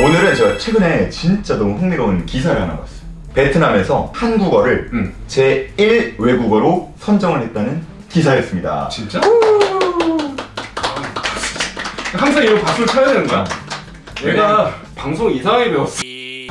오늘은 제가 최근에 진짜 너무 흥미로운 기사를 하나 봤어요. 베트남에서 한국어를 응. 제1 외국어로 선정을 했다는 기사였습니다. 진짜? 항상 이런 박수를 쳐야 되는 거야? 내가 방송 이상하게 배웠어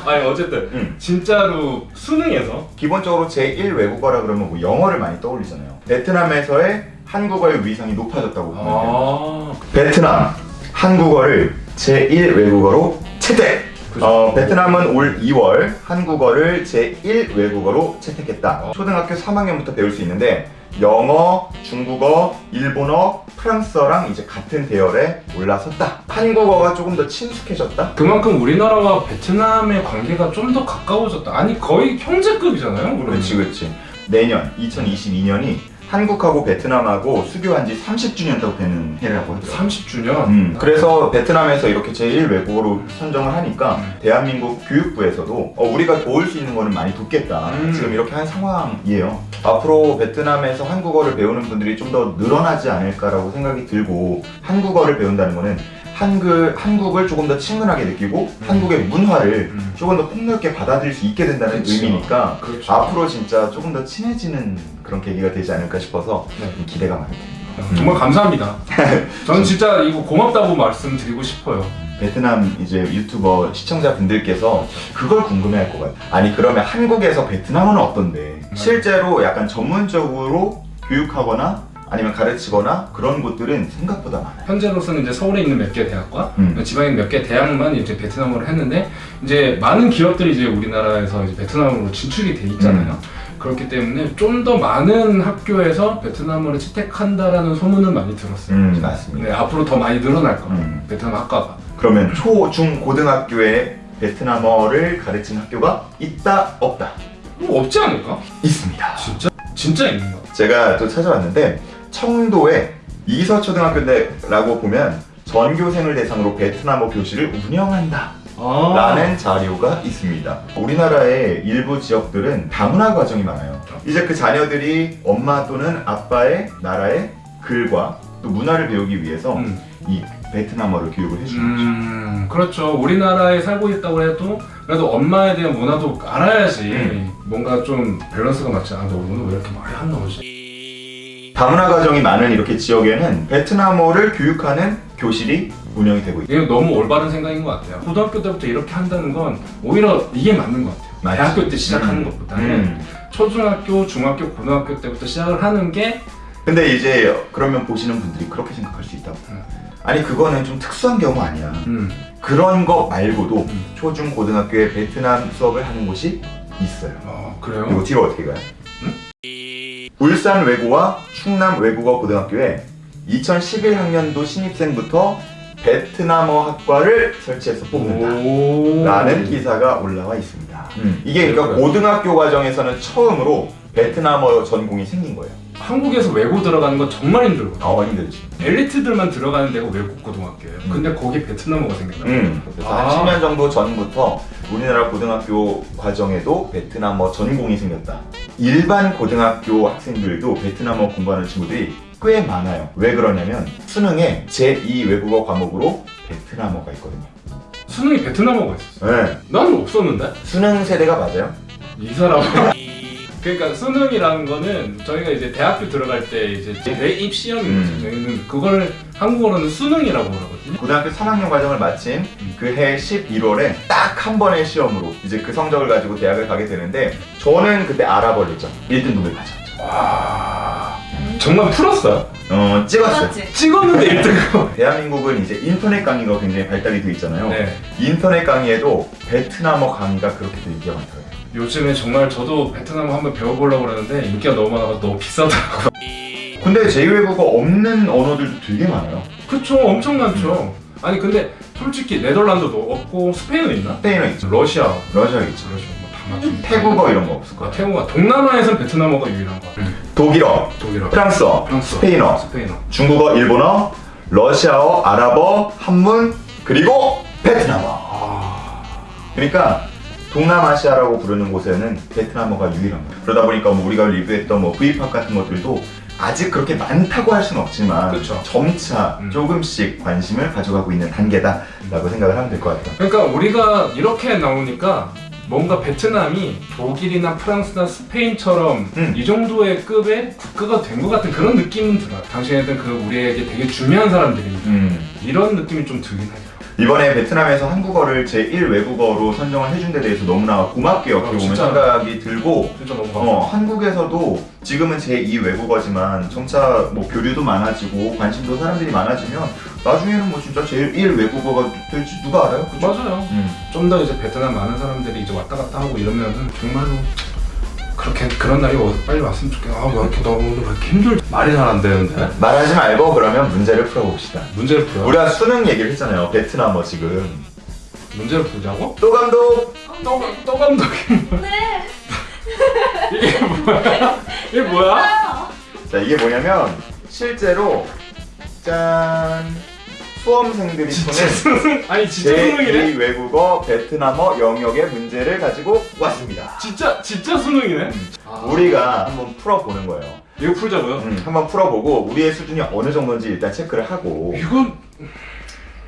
아니 어쨌든 응. 진짜로 수능에서 기본적으로 제1 외국어라 그러면 뭐 영어를 많이 떠올리잖아요. 베트남에서의 한국어의 위상이 높아졌다고 보면 돼요. 아 베트남 한국어를 제1 외국어로 채택! 그죠. 어, 베트남은 올 2월 한국어를 제1 외국어로 채택했다. 초등학교 3학년부터 배울 수 있는데 영어, 중국어, 일본어, 프랑스어랑 이제 같은 대열에 올라섰다. 한국어가 조금 더 친숙해졌다. 그만큼 우리나라와 베트남의 관계가 좀 더 가까워졌다 아니 거의 형제급이잖아요 그렇지 그렇지. 내년 2022년이 한국하고 베트남하고 수교한 지 30주년 되는 해라고 하더라고요. 30주년 음, 그래서 베트남에서 이렇게 제1 외국어로 선정을 하니까 음. 대한민국 교육부에서도 어, 우리가 도울 수 있는 거는 많이 돕겠다 음. 지금 이렇게 한 상황이에요 앞으로 베트남에서 한국어를 배우는 분들이 좀 더 늘어나지 않을까라고 생각이 들고 한국어를 배운다는 거는 한글, 한국을 조금 더 친근하게 느끼고 음. 한국의 문화를 음. 조금 더 폭넓게 받아들일 수 있게 된다는 그쵸. 의미니까 그렇죠 앞으로 진짜 조금 더 친해지는 그런 계기가 되지 않을까 싶어서 네. 기대가 많이 됩니다 정말 감사합니다 저는 진짜 이거 고맙다고 말씀드리고 싶어요 베트남 이제 유튜버 시청자분들께서 그걸 궁금해할 것 같아요. 아니 그러면 한국에서 베트남은 어떤데? 실제로 약간 전문적으로 교육하거나 아니면 가르치거나 그런 곳들은 생각보다 많아요. 현재로서는 이제 서울에 있는 몇 개 대학과 음. 지방에 있는 몇개 대학만 이제 베트남어로 했는데 이제 많은 기업들이 이제 우리나라에서 이제 베트남으로 진출이 돼 있잖아요. 음. 그렇기 때문에 좀 더 많은 학교에서 베트남어를 채택한다라는 소문은 많이 들었어요. 음 맞습니다. 네, 앞으로 더 많이 늘어날 거예요. 음. 베트남 학과가. 그러면 초, 중, 고등학교에 베트남어를 가르치는 학교가 있다 없다 뭐 없지 않을까? 있습니다. 진짜? 진짜 있는 거. 제가 또 찾아왔는데 청도에 이서초등학교라고 보면 전교생을 대상으로 베트남어 교실을 운영한다. 아. 라는 자료가 있습니다. 우리나라의 일부 지역들은 다문화 과정이 많아요. 이제 그 자녀들이 엄마 또는 아빠의 나라의 글과 또 문화를 배우기 위해서 음. 이 베트남어를 교육을 해주는 거죠. 음, 그렇죠. 우리나라에 살고 있다고 해도 그래도 엄마에 대한 문화도 알아야지 음. 뭔가 좀 밸런스가 맞지 않아. 너 오늘 왜 이렇게 말이 안 나오지? 다문화 가정이 많은 이렇게 지역에는 베트남어를 교육하는 교실이 운영이 되고 있다. 이게 너무 올바른 생각인 것 같아요. 고등학교 때부터 이렇게 한다는 건 오히려 이게 맞는 것 같아요. 맞지. 대학교 때 시작하는 음. 것보다는 음. 초중학교, 중학교, 고등학교 때부터 시작을 하는 게 근데 이제 그러면 보시는 분들이 그렇게 생각할 수 있다고. 음. 아니 그거는 좀 특수한 경우 아니야. 음, 그런 거 말고도 음. 초중 고등학교에 베트남 수업을 하는 곳이 있어요. 어, 그리고 그래요? 뒤로 어떻게 가요? 울산 외고와 충남 외국어 고등학교에 2011학년도 신입생부터 베트남어 학과를 설치해서 뽑는다. 오. 라는 기사가 올라와 있습니다. 음. 이게 그러니까? 고등학교 과정에서는 처음으로 베트남어 전공이 생긴 거예요. 한국에서 외고 들어가는 건 정말 힘들거든요. 어 힘들지. 엘리트들만 들어가는 데가 외국 고등학교예요. 음. 근데 거기 베트남어가 생겨요. 음. 그래서 아. 한 10년 정도 전부터 우리나라 고등학교 과정에도 베트남어 전공이 생겼다. 일반 고등학교 학생들도 베트남어 공부하는 친구들이 꽤 많아요. 왜 그러냐면 수능에 제2 외국어 과목으로 베트남어가 있거든요. 수능이 베트남어가 있었어요. 네. 나는 없었는데? 수능 세대가 맞아요? 이 사람. 그러니까 수능이라는 거는 저희가 이제 대학교 들어갈 때 이제 대입 시험인 거죠. 음. 저희는 그걸 한국어로는 수능이라고 하거든요. 고등학교 3학년 과정을 마친 음. 그해 11월에 딱 한 번의 시험으로 이제 그 성적을 가지고 대학을 가게 되는데 저는 그때 알아버렸죠. 1등급을 맞았죠. 와. 정말 풀었어요? 어, 찍었어요. 맞지? 찍었는데 1등. 대한민국은 이제 인터넷 강의가 굉장히 발달이 되어 있잖아요. 네. 인터넷 강의에도 베트남어 강의가 그렇게 또 인기가 많더라고요. 요즘에 정말 저도 베트남어 한번 배워보려고 그러는데 인기가 너무 많아서 너무 비싸더라고요. 근데 제2외국어 없는 언어들도 되게 많아요. 그쵸, 엄청 많죠. 아니 근데 솔직히 네덜란드도 없고 스페인은 있나? 스페인어 있죠. 러시아, 러시아 있죠. 러시아 뭐다 맞죠. 태국어 이런 거 없을 아, 거예요. 태국어. 동남아에선 베트남어가 유일한 거 같아요. 독일어, 독일어, 프랑스어, 프랑스, 스페인어, 스페인어. 중국어, 일본어, 러시아어, 아랍어, 한문, 그리고 베트남어. 아, 그러니까 동남아시아라고 부르는 곳에는 베트남어가 유일한 거예요. 그러다 보니까 뭐 우리가 리뷰했던 뭐 V팝 같은 것들도 아직 그렇게 많다고 할 수는 없지만 그쵸. 점차 음. 조금씩 관심을 가져가고 있는 단계다라고 생각을 하면 될 것 같아요. 그러니까 우리가 이렇게 나오니까 뭔가 베트남이 독일이나 프랑스나 스페인처럼 음. 이 정도의 급의 국가가 된 것 같은 그런 느낌은 들어요. 당시에는 그 우리에게 되게 중요한 사람들이니까 음. 이런 느낌이 좀 들긴 하죠. 이번에 베트남에서 한국어를 제1 외국어로 선정을 해준 데 대해서 너무나 고맙게 어떻게 보면 진짜. 생각이 들고 어. 한국에서도 지금은 제2 외국어지만 점차 뭐 교류도 많아지고 관심도 사람들이 많아지면 나중에는 뭐 진짜 제1 외국어가 될지 누가 알아요? 그죠? 맞아요. 음. 좀더 이제 베트남 많은 사람들이 이제 왔다 갔다 하고 이러면은 정말로 그렇게 그런 날이 어- 빨리 왔으면 좋겠어. 아, 왜 이렇게 왜 이렇게 힘들? 말이 잘 안 되는데. 말하지 말고 그러면 문제를 풀어봅시다. 문제를 풀어. 우리가 수능 얘기를 했잖아요. 베트남어 지금. 문제를 풀자고? 또 감독 또, 또 감독이 네. 이게 뭐야? 이게 뭐야? 자 이게 뭐냐면 실제로 짠 수험생들이 수능 아니 진짜 수능이네? 제2 외국어 베트남어 영역의 문제를 가지고 왔습니다. 진짜 진짜 수능이네? 아. 우리가 한번 풀어보는 거예요. 이거 풀자고요? 음, 한번 풀어보고 우리의 수준이 어느 정도인지 일단 체크를 하고 이건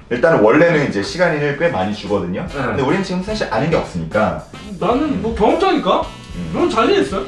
일단 원래는 이제 시간을 꽤 많이 주거든요. 네. 근데 우리는 지금 사실 아는 게 없으니까 나는 뭐 경험자니까 음. 그럼 자신 있어요.